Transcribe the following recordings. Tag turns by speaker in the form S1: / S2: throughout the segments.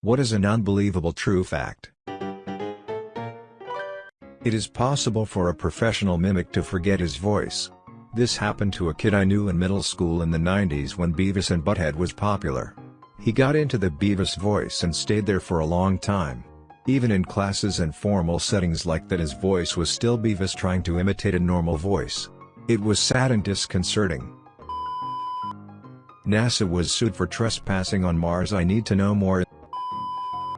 S1: What is an unbelievable true fact? It is possible for a professional mimic to forget his voice. This happened to a kid I knew in middle school in the 90s when Beavis and Butthead was popular. He got into the Beavis voice and stayed there for a long time. Even in classes and formal settings like that his voice was still Beavis trying to imitate a normal voice. It was sad and disconcerting. NASA was sued for trespassing on Mars I need to know more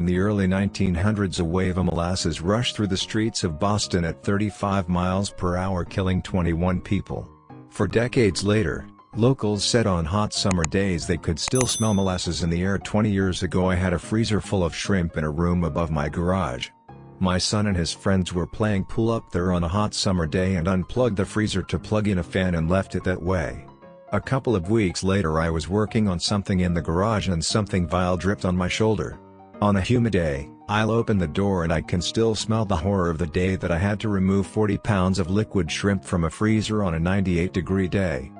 S1: in the early 1900s a wave of molasses rushed through the streets of Boston at 35 miles per hour killing 21 people. For decades later, locals said on hot summer days they could still smell molasses in the air 20 years ago I had a freezer full of shrimp in a room above my garage. My son and his friends were playing pool up there on a hot summer day and unplugged the freezer to plug in a fan and left it that way. A couple of weeks later I was working on something in the garage and something vile dripped on my shoulder. On a humid day, I'll open the door and I can still smell the horror of the day that I had to remove 40 pounds of liquid shrimp from a freezer on a 98 degree day.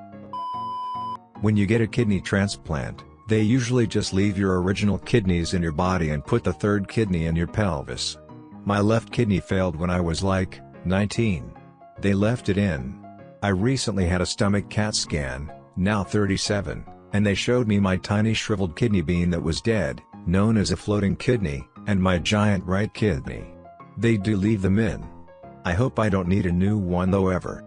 S1: When you get a kidney transplant, they usually just leave your original kidneys in your body and put the third kidney in your pelvis. My left kidney failed when I was like, 19. They left it in. I recently had a stomach CAT scan, now 37, and they showed me my tiny shriveled kidney bean that was dead known as a floating kidney, and my giant right kidney. They do leave them in. I hope I don't need a new one though ever.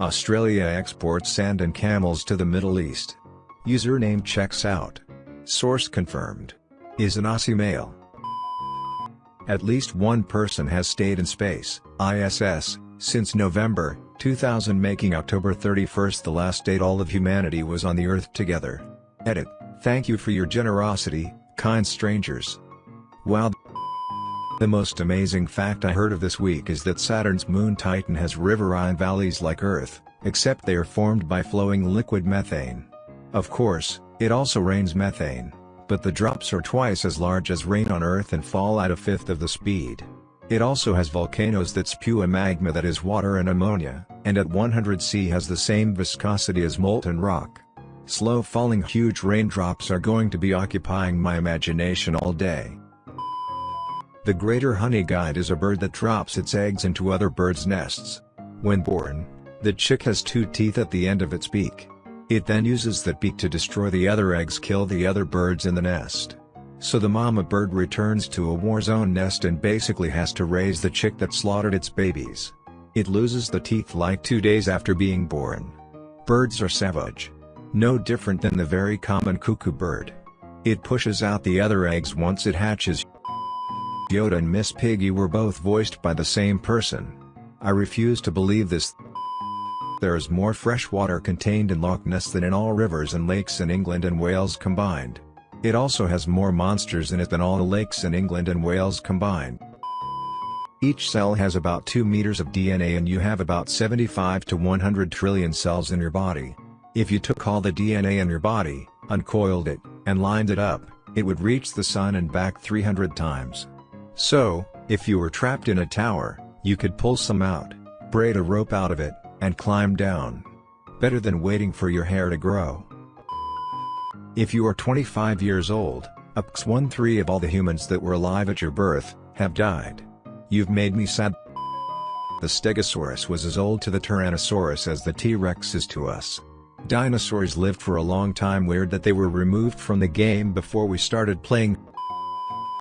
S1: Australia exports sand and camels to the Middle East. Username checks out. Source confirmed. Is an Aussie male. At least one person has stayed in space, ISS, since November 2000 making October 31st the last date all of humanity was on the Earth together. Edit. Thank you for your generosity, kind strangers. Wow. The most amazing fact I heard of this week is that Saturn's moon Titan has riverine valleys like Earth, except they are formed by flowing liquid methane. Of course, it also rains methane, but the drops are twice as large as rain on Earth and fall at a fifth of the speed. It also has volcanoes that spew a magma that is water and ammonia, and at 100 C has the same viscosity as molten rock. Slow falling huge raindrops are going to be occupying my imagination all day. The greater honey guide is a bird that drops its eggs into other birds' nests. When born, the chick has two teeth at the end of its beak. It then uses that beak to destroy the other eggs kill the other birds in the nest. So the mama bird returns to a war zone nest and basically has to raise the chick that slaughtered its babies. It loses the teeth like two days after being born. Birds are savage. No different than the very common cuckoo bird. It pushes out the other eggs once it hatches. Yoda and Miss Piggy were both voiced by the same person. I refuse to believe this. There is more fresh water contained in Loch Ness than in all rivers and lakes in England and Wales combined. It also has more monsters in it than all the lakes in England and Wales combined. Each cell has about 2 meters of DNA and you have about 75 to 100 trillion cells in your body. If you took all the DNA in your body, uncoiled it, and lined it up, it would reach the sun and back 300 times. So, if you were trapped in a tower, you could pull some out, braid a rope out of it, and climb down. Better than waiting for your hair to grow. If you are 25 years old, ups 1-3 of all the humans that were alive at your birth, have died. You've made me sad. The Stegosaurus was as old to the Tyrannosaurus as the T-Rex is to us. Dinosaurs lived for a long time weird that they were removed from the game before we started playing.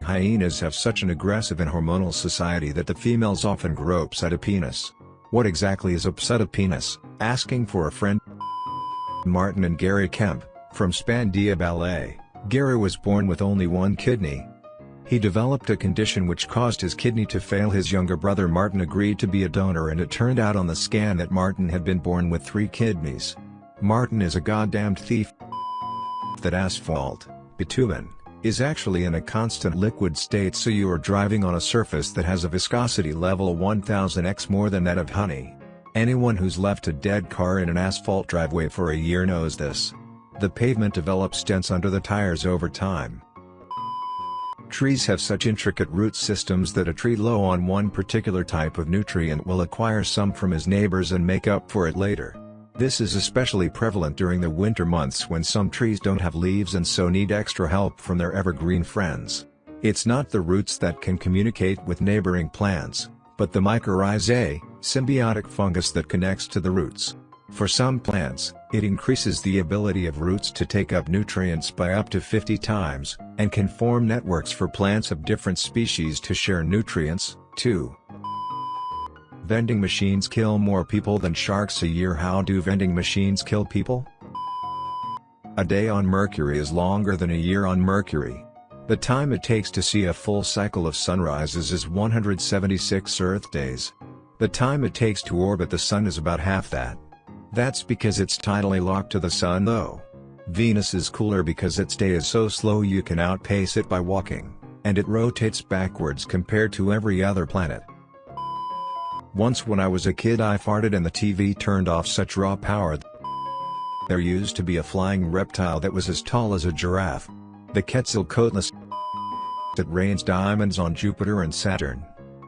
S1: Hyenas have such an aggressive and hormonal society that the females often grow a pseudo-penis. What exactly is a pseudo-penis? Asking for a friend. Martin and Gary Kemp, from Spandau Ballet, Gary was born with only one kidney. He developed a condition which caused his kidney to fail his younger brother Martin agreed to be a donor and it turned out on the scan that Martin had been born with three kidneys. Martin is a goddamned thief. That asphalt, bitumen, is actually in a constant liquid state so you are driving on a surface that has a viscosity level 1000x more than that of honey. Anyone who's left a dead car in an asphalt driveway for a year knows this. The pavement develops dents under the tires over time. Trees have such intricate root systems that a tree low on one particular type of nutrient will acquire some from his neighbors and make up for it later. This is especially prevalent during the winter months when some trees don't have leaves and so need extra help from their evergreen friends. It's not the roots that can communicate with neighboring plants, but the mycorrhizae, symbiotic fungus that connects to the roots. For some plants, it increases the ability of roots to take up nutrients by up to 50 times, and can form networks for plants of different species to share nutrients, too. Vending machines kill more people than sharks a year How do vending machines kill people? A day on Mercury is longer than a year on Mercury. The time it takes to see a full cycle of sunrises is 176 Earth days. The time it takes to orbit the Sun is about half that. That's because it's tidally locked to the Sun though. Venus is cooler because its day is so slow you can outpace it by walking, and it rotates backwards compared to every other planet. Once when I was a kid I farted and the TV turned off such raw power. There used to be a flying reptile that was as tall as a giraffe. The Quetzalcoatlus. It rains diamonds on Jupiter and Saturn.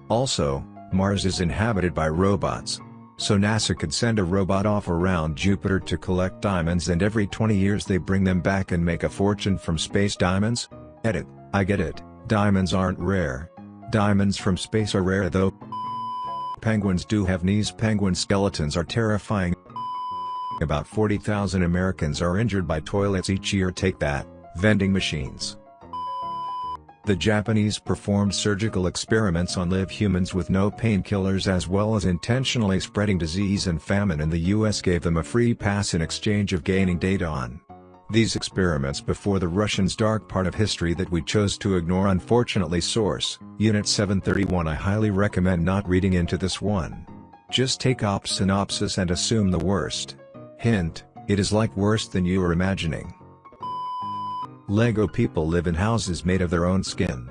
S1: Also, Mars is inhabited by robots. So NASA could send a robot off around Jupiter to collect diamonds and every 20 years they bring them back and make a fortune from space diamonds? Edit, I get it, diamonds aren't rare. Diamonds from space are rare though. Penguins do have knees penguin skeletons are terrifying. About 40,000 Americans are injured by toilets each year take that, vending machines. The Japanese performed surgical experiments on live humans with no painkillers as well as intentionally spreading disease and famine and the US gave them a free pass in exchange of gaining data on these experiments before the Russians' dark part of history that we chose to ignore unfortunately source, Unit 731 I highly recommend not reading into this one. Just take op synopsis and assume the worst. Hint, it is like worse than you are imagining. Lego people live in houses made of their own skin.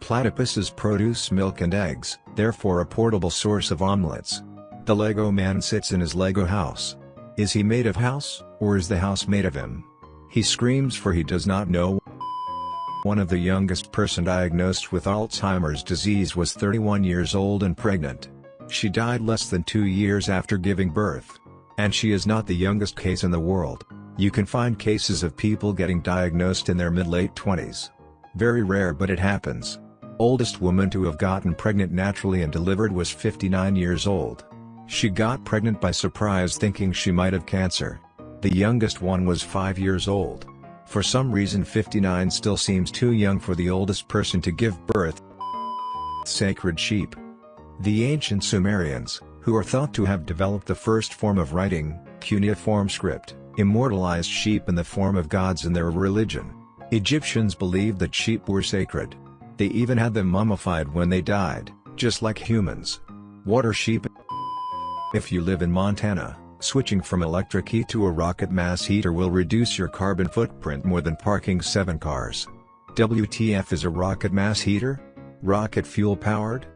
S1: Platypuses produce milk and eggs, therefore a portable source of omelets. The Lego man sits in his Lego house. Is he made of house, or is the house made of him? He screams for he does not know. One of the youngest person diagnosed with Alzheimer's disease was 31 years old and pregnant. She died less than two years after giving birth. And she is not the youngest case in the world. You can find cases of people getting diagnosed in their mid-late 20s. Very rare but it happens. Oldest woman to have gotten pregnant naturally and delivered was 59 years old. She got pregnant by surprise thinking she might have cancer. The youngest one was 5 years old. For some reason 59 still seems too young for the oldest person to give birth. Sacred Sheep The ancient Sumerians, who are thought to have developed the first form of writing, cuneiform script, immortalized sheep in the form of gods in their religion. Egyptians believed that sheep were sacred. They even had them mummified when they died, just like humans. Water sheep If you live in Montana, Switching from electric heat to a rocket mass heater will reduce your carbon footprint more than parking 7 cars. WTF is a rocket mass heater? Rocket fuel powered?